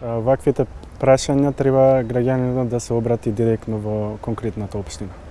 ваквите прашања треба граѓанинот да се обрати директно во конкретната општина.